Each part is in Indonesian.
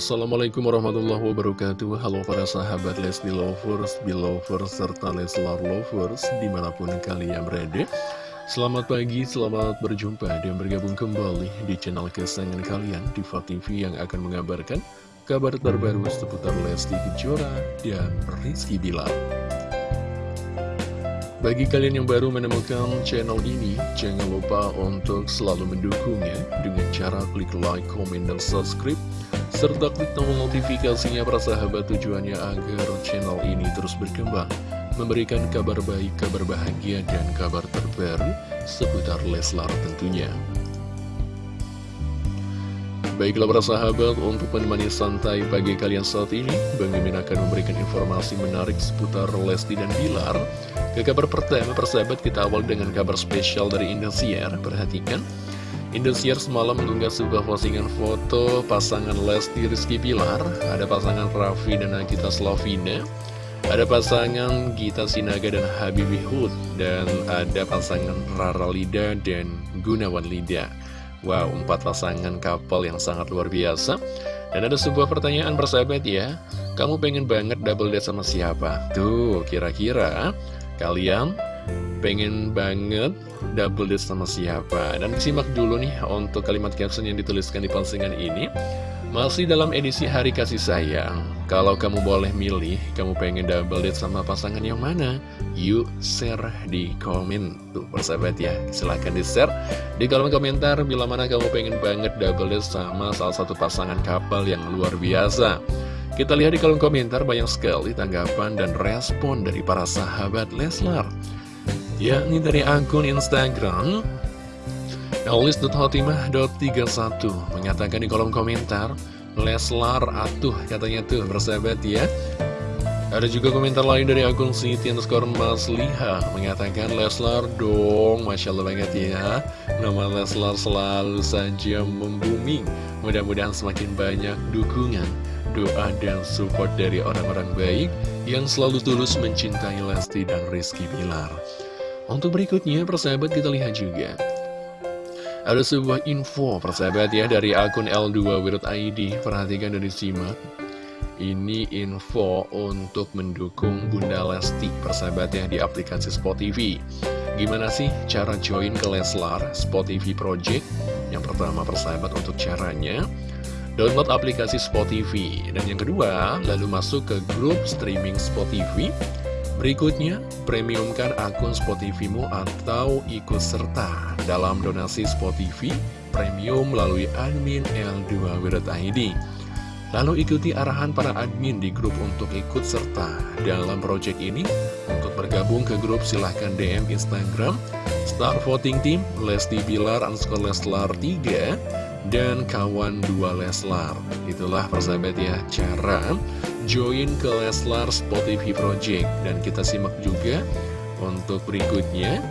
Assalamualaikum warahmatullahi wabarakatuh. Halo para sahabat Lesti Lovers, Belovers, serta Leslar Lovers Di mana pun kalian berada. Selamat pagi, selamat berjumpa dan bergabung kembali di channel kesayangan kalian Diva TV yang akan mengabarkan kabar terbaru seputar Lesti Kejora dan Rizky Bilar. Bagi kalian yang baru menemukan channel ini, jangan lupa untuk selalu mendukungnya dengan cara klik like, comment, dan subscribe, serta klik tombol notifikasinya para sahabat tujuannya agar channel ini terus berkembang, memberikan kabar baik, kabar bahagia, dan kabar terbaru seputar Leslar tentunya. Baiklah para sahabat, untuk menemani santai pagi kalian saat ini, Bang Mimin akan memberikan informasi menarik seputar Lesti dan Bilar, ke kabar pertama, persahabat kita awal dengan kabar spesial dari Indosiar. Perhatikan, Indosiar semalam mengunggah sebuah postingan foto pasangan Lesti Rizky Pilar. Ada pasangan Raffi dan Nagita Slavina. Ada pasangan Gita Sinaga dan Habibie Hood. Dan ada pasangan Rara Lida dan Gunawan Lida. Wow, empat pasangan couple yang sangat luar biasa. Dan ada sebuah pertanyaan persahabat ya. Kamu pengen banget double date sama siapa? Tuh, kira-kira Kalian pengen banget double date sama siapa? Dan simak dulu nih untuk kalimat caption yang dituliskan di postingan ini. Masih dalam edisi Hari Kasih Sayang. Kalau kamu boleh milih, kamu pengen double date sama pasangan yang mana? Yuk share di komen. Tuh persahabat ya, silahkan di share di kolom komentar bila mana kamu pengen banget double date sama salah satu pasangan couple yang luar biasa. Kita lihat di kolom komentar banyak sekali tanggapan dan respon dari para sahabat Leslar. Yakni dari akun Instagram Elis.hotimah.31 mengatakan di kolom komentar Leslar atuh katanya tuh bersahabat ya. Ada juga komentar lain dari akun Siti underscore Mas Liha Mengatakan Leslar dong Masya Allah banget ya. Nama Leslar selalu saja membumi. Mudah-mudahan semakin banyak dukungan doa dan support dari orang-orang baik yang selalu tulus mencintai Lesti dan Rizky Bilar. Untuk berikutnya, persahabat kita lihat juga. Ada sebuah info persahabat ya dari akun L2.id, perhatikan dari simak. Ini info untuk mendukung Bunda Lesti persahabat ya di aplikasi Spot TV. Gimana sih cara join ke Leslar Spot TV Project? Yang pertama persahabat untuk caranya download aplikasi Spotify. Dan yang kedua, lalu masuk ke grup streaming Spotify. Berikutnya, premiumkan akun Spotify-mu atau ikut serta dalam donasi Spotify premium melalui admin L2W.id. Lalu ikuti arahan para admin di grup untuk ikut serta dalam project ini. Untuk bergabung ke grup silahkan DM Instagram Star Voting Team Lesti Bilar underscore Leslar 3 dan kawan dua Leslar. Itulah persahabat ya cara join ke Leslar Spotify Project. Dan kita simak juga untuk berikutnya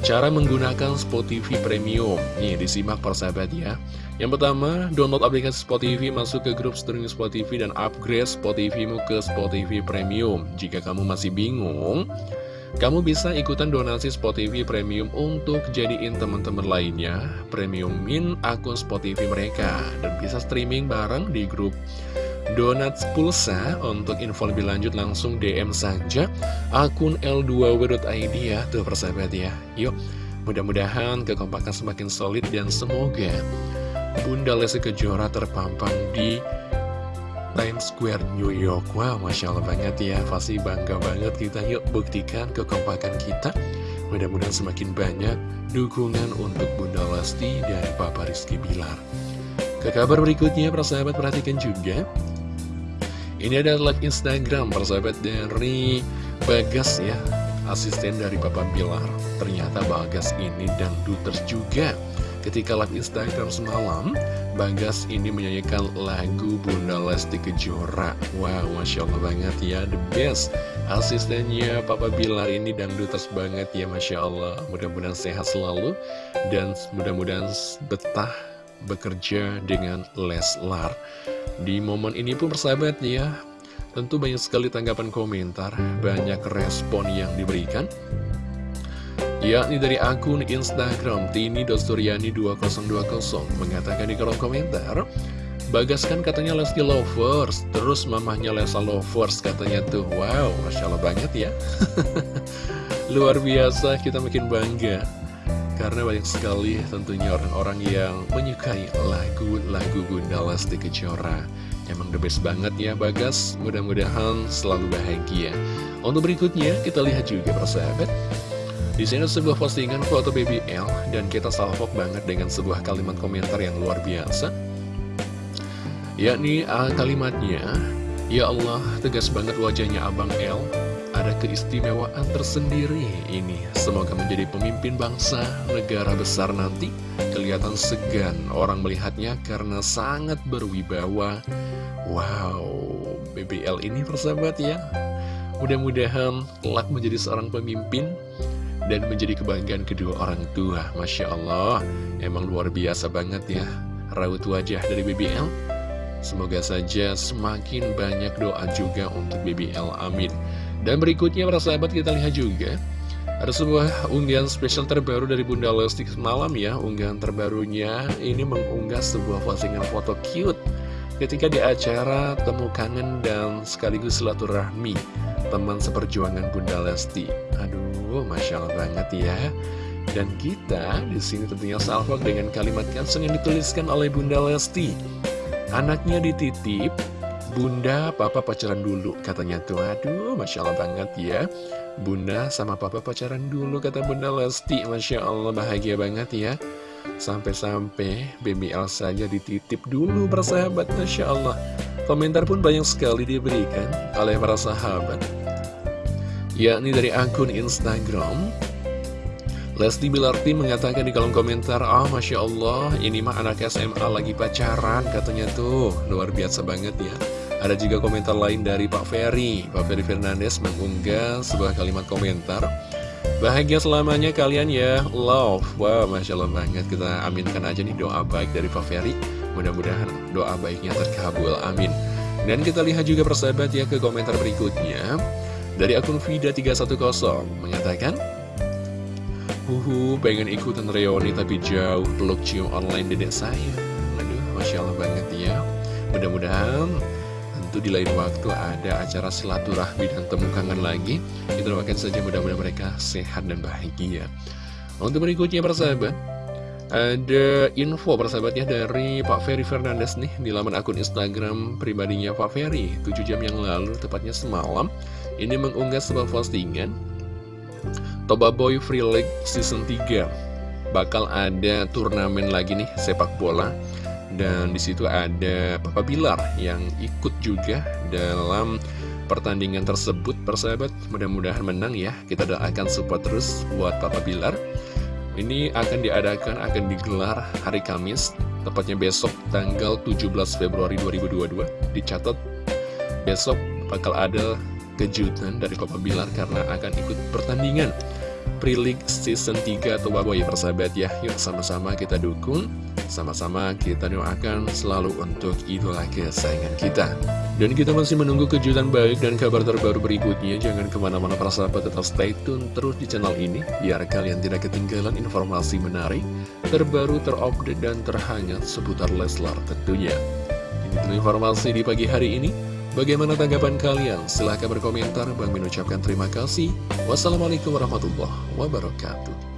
cara menggunakan Spotify Premium. Nih disimak persahabat ya. Yang pertama, download aplikasi Spotify, masuk ke grup streaming Spotify dan upgrade Spotify-mu ke Spotify Premium. Jika kamu masih bingung, kamu bisa ikutan donasi Spotify Premium untuk jadiin teman-teman lainnya premiumin akun Spotify mereka dan bisa streaming bareng di grup Donuts Pulsa. Untuk info lebih lanjut langsung DM saja. Akun L2W.id ya tuh persahabat ya. Yuk mudah-mudahan kekompakan semakin solid dan semoga Bunda Lesti Kejora terpampang di Times Square New York. Wow, Masya Allah banget ya. Pasti bangga banget kita Yuk buktikan kekompakan kita. Mudah-mudahan semakin banyak dukungan untuk Bunda Lesti dan Papa Rizky Bilar. Ke kabar berikutnya, persahabat perhatikan juga Ini adalah Instagram, persahabat dari Bagas ya Asisten dari Papa Bilar Ternyata Bagas ini dan duters juga Ketika live Instagram semalam, Bagas ini menyanyikan lagu Bunda Lesti Kejora. Wow, Masya Allah banget ya, the best. Asistennya Papa Bilar ini dangdutas banget ya, Masya Allah. Mudah-mudahan sehat selalu, dan mudah-mudahan betah bekerja dengan Leslar. Di momen ini pun persahabat ya, tentu banyak sekali tanggapan komentar, banyak respon yang diberikan. Yakni dari akun Instagram Tini Dosturiani 2020 mengatakan di kolom komentar Bagas kan katanya Lesti Lovers Terus mamahnya Lesa Lovers katanya tuh. Wow, Masya Allah banget ya. Luar biasa kita makin bangga Karena banyak sekali tentunya orang-orang yang menyukai lagu-lagu Bunda Lesti Kejora. Emang the best banget ya Bagas Mudah-mudahan selalu bahagia. Untuk berikutnya kita lihat juga persahabat. Di sini sebuah postingan foto BBL dan kita salvok banget dengan sebuah kalimat komentar yang luar biasa. Yakni uh, kalimatnya Ya Allah, tegas banget wajahnya Abang L Ada keistimewaan tersendiri ini. Semoga menjadi pemimpin bangsa, negara besar nanti. Kelihatan segan orang melihatnya karena sangat berwibawa. Wow, BBL ini persahabat ya. Mudah-mudahan kelak menjadi seorang pemimpin dan menjadi kebanggaan kedua orang tua. Masya Allah, emang luar biasa banget ya. Raut wajah dari BBL Semoga saja semakin banyak doa juga untuk BBL, amin. Dan berikutnya para sahabat kita lihat juga Ada sebuah unggahan spesial terbaru dari Bunda Lesti semalam ya. Unggahan terbarunya ini mengunggah sebuah postingan foto cute Ketika di acara Temu Kangen dan sekaligus silaturahmi Teman seperjuangan Bunda Lesti. Aduh, Masya Allah banget ya. Dan kita di sini tentunya salvok dengan kalimat caption yang dituliskan oleh Bunda Lesti. Anaknya dititip, Bunda, Papa pacaran dulu, katanya tuh. Aduh, Masya Allah banget ya. Bunda sama Papa pacaran dulu, kata Bunda Lesti. Masya Allah, bahagia banget ya. Sampai-sampai BBL saja dititip dulu, persahabat. Masya Allah. Komentar pun banyak sekali diberikan oleh para sahabat. Yakni dari akun Instagram Lesti Bilarti mengatakan di kolom komentar, Ah, oh, Masya Allah, ini mah anak SMA lagi pacaran, katanya tuh. Luar biasa banget ya. Ada juga komentar lain dari Pak Ferry. Pak Ferry Fernandes mengunggah sebuah kalimat komentar. Bahagia selamanya kalian ya, love. Wow, Masya Allah banget. Kita aminkan aja nih doa baik dari Pak Ferry. Mudah-mudahan doa baiknya terkabul, amin. Dan kita lihat juga persahabat ya ke komentar berikutnya. Dari akun Vida310 mengatakan, Huhu, pengen ikutan reuni tapi jauh peluk cium online dedek saya. Aduh, Masya Allah banget ya. Mudah-mudahan tentu di lain waktu ada acara silaturahmi dan temu kangen lagi. Kita doakan saja mudah-mudahan mereka sehat dan bahagia. Untuk berikutnya persahabat, ada info persahabatnya dari Pak Ferry Fernandes nih di laman akun Instagram pribadinya Pak Ferry 7 jam yang lalu, tepatnya semalam Ini mengunggah sebuah postingan Toba Boy Free League Season 3 bakal ada turnamen lagi nih sepak bola dan di situ ada Papa Bilar yang ikut juga dalam pertandingan tersebut persahabat. Mudah-mudahan menang ya. Kita doakan support terus buat Papa Bilar. Ini akan diadakan akan digelar hari Kamis tepatnya besok tanggal 17 Februari 2022 dicatat besok bakal ada kejutan dari Papa Bilar karena akan ikut pertandingan Pre-League Season 3 atau Baboy persahabat ya. Yuk sama-sama kita dukung. Sama-sama kita doakan selalu untuk idola kesayangan kita. Dan kita masih menunggu kejutan baik dan kabar terbaru berikutnya. Jangan ke mana-mana para sahabat tetap stay tune terus di channel ini Biar kalian tidak ketinggalan informasi menarik Terbaru, terupdate, dan terhangat seputar Leslar tentunya. Ini informasi di pagi hari ini Bagaimana tanggapan kalian? Silahkan berkomentar. Bang mengucapkan terima kasih. Wassalamualaikum warahmatullahi wabarakatuh.